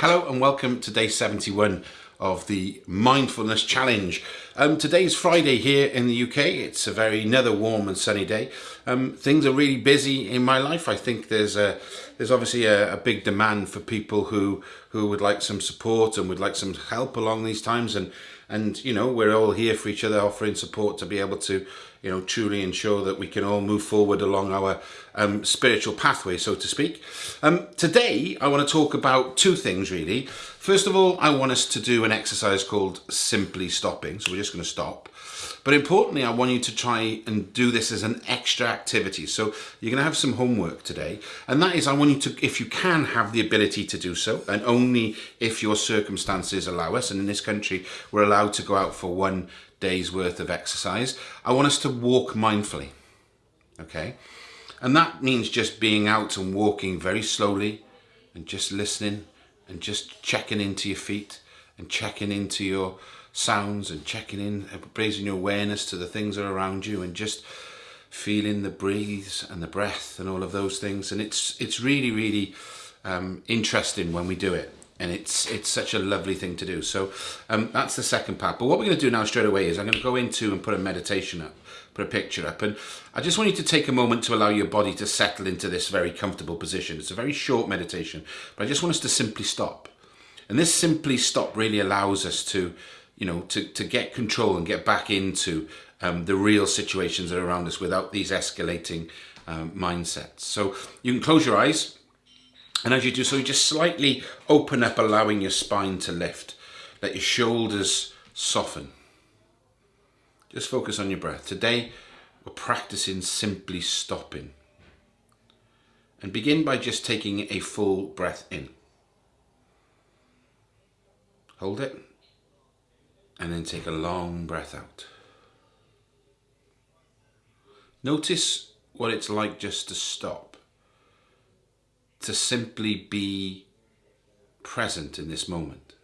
Hello and welcome to day 71 of the Mindfulness Challenge. Um, today's Friday here in the UK. It's a very another warm and sunny day. Um, things are really busy in my life. I think there's a there's obviously a, a, big demand for people who who would like some support and would like some help along these times and and you know we're all here for each other offering support to be able to you know truly ensure that we can all move forward along our um, spiritual pathway so to speak um, today I want to talk about two things really first of all I want us to do an exercise called simply stopping so we're just going to stop but importantly, I want you to try and do this as an extra activity. So you're going to have some homework today. And that is, I want you to, if you can have the ability to do so, and only if your circumstances allow us, and in this country, we're allowed to go out for one day's worth of exercise, I want us to walk mindfully. Okay? And that means just being out and walking very slowly and just listening and just checking into your feet and checking into your sounds and checking in, raising your awareness to the things that are around you and just feeling the breathes and the breath and all of those things. And it's it's really, really um, interesting when we do it. And it's it's such a lovely thing to do. So um, that's the second part. But what we're going to do now straight away is I'm going to go into and put a meditation up, put a picture up. And I just want you to take a moment to allow your body to settle into this very comfortable position. It's a very short meditation, but I just want us to simply stop. And this simply stop really allows us to you know, to, to get control and get back into um, the real situations that are around us without these escalating um, mindsets. So you can close your eyes and as you do so, you just slightly open up, allowing your spine to lift. Let your shoulders soften. Just focus on your breath. Today, we're practicing simply stopping. And begin by just taking a full breath in. Hold it and then take a long breath out. Notice what it's like just to stop, to simply be present in this moment.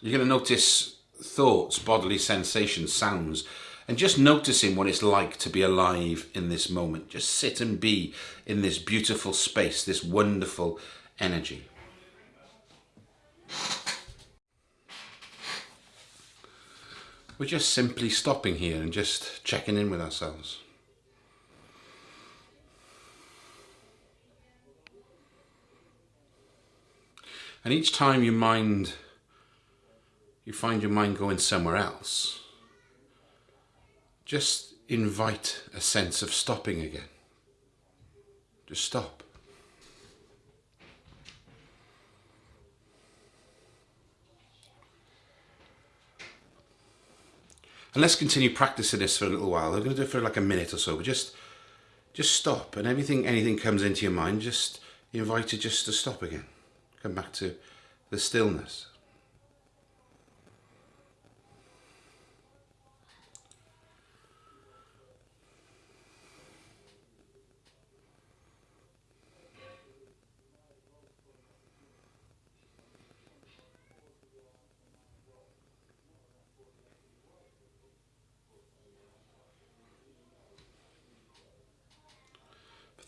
You're going to notice thoughts, bodily sensations, sounds and just noticing what it's like to be alive in this moment. Just sit and be in this beautiful space, this wonderful energy. We're just simply stopping here and just checking in with ourselves. And each time your mind, you find your mind going somewhere else, just invite a sense of stopping again. Just stop. And let's continue practicing this for a little while. I'm going to do it for like a minute or so, but just just stop and everything anything comes into your mind, just it just to stop again. Come back to the stillness.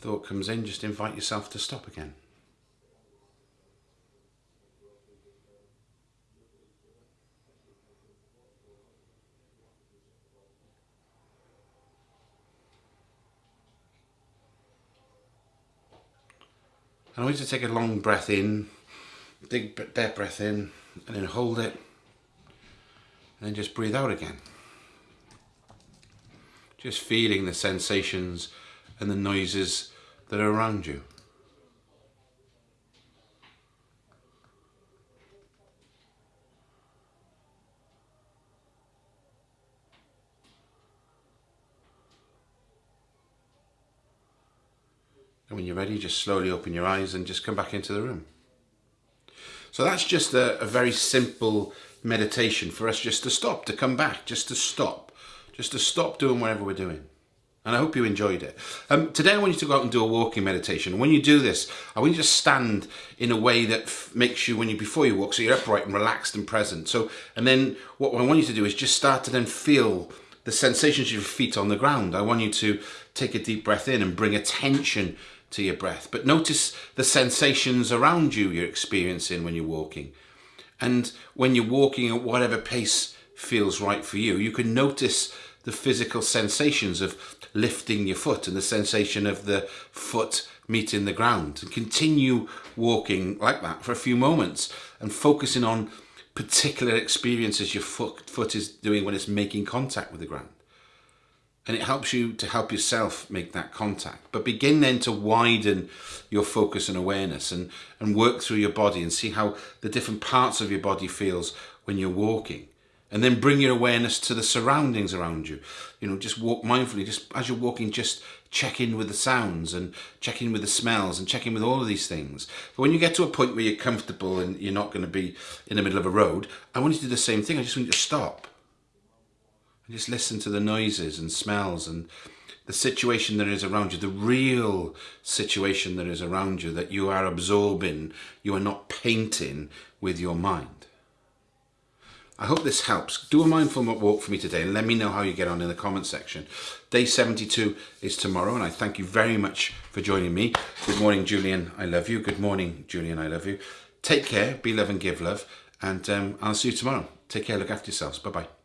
Thought comes in, just invite yourself to stop again. And I want you to take a long breath in, big deep breath in, and then hold it, and then just breathe out again. Just feeling the sensations and the noises that are around you. And when you're ready, just slowly open your eyes and just come back into the room. So that's just a, a, very simple meditation for us just to stop, to come back, just to stop, just to stop doing whatever we're doing. And I hope you enjoyed it. Um, today I want you to go out and do a walking meditation. When you do this, I want you to stand in a way that makes you, when you before you walk, so you're upright and relaxed and present. So, and then what I want you to do is just start to then feel the sensations of your feet on the ground. I want you to take a deep breath in and bring attention to your breath. But notice the sensations around you you're experiencing when you're walking. And when you're walking at whatever pace feels right for you, you can notice the physical sensations of lifting your foot and the sensation of the foot meeting the ground and continue walking like that for a few moments and focusing on particular experiences your foot, foot is doing when it's making contact with the ground. And it helps you to help yourself make that contact. But begin then to widen your focus and awareness and, and work through your body and see how the different parts of your body feels when you're walking and then bring your awareness to the surroundings around you. You know, just walk mindfully, just as you're walking, just check in with the sounds and check in with the smells and check in with all of these things. But when you get to a point where you're comfortable and you're not going to be in the middle of a road, I want you to do the same thing. I just want you to stop. And just listen to the noises and smells and the situation that is around you, the real situation that is around you that you are absorbing, you are not painting with your mind. I hope this helps. Do a mindful walk for me today and let me know how you get on in the comment section. Day 72 is tomorrow and I thank you very much for joining me. Good morning, Julian. I love you. Good morning, Julian. I love you. Take care. Be love and give love. And um, I'll see you tomorrow. Take care. Look after yourselves. Bye-bye.